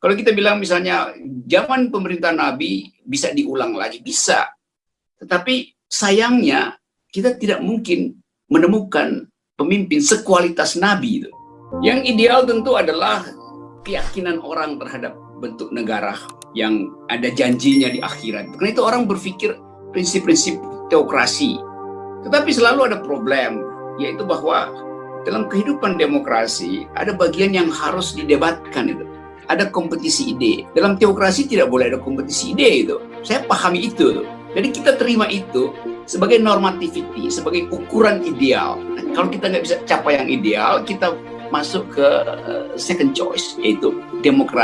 Kalau kita bilang misalnya zaman pemerintahan Nabi bisa diulang lagi, bisa. Tetapi sayangnya kita tidak mungkin menemukan pemimpin sekualitas Nabi itu. Yang ideal tentu adalah keyakinan orang terhadap bentuk negara yang ada janjinya di akhirat. Karena itu orang berpikir prinsip-prinsip teokrasi. Tetapi selalu ada problem, yaitu bahwa dalam kehidupan demokrasi ada bagian yang harus didebatkan itu ada kompetisi ide. Dalam teokrasi tidak boleh ada kompetisi ide itu. Saya pahami itu. Jadi kita terima itu sebagai normativity, sebagai ukuran ideal. Nah, kalau kita nggak bisa capai yang ideal, kita masuk ke uh, second choice, yaitu demokrasi.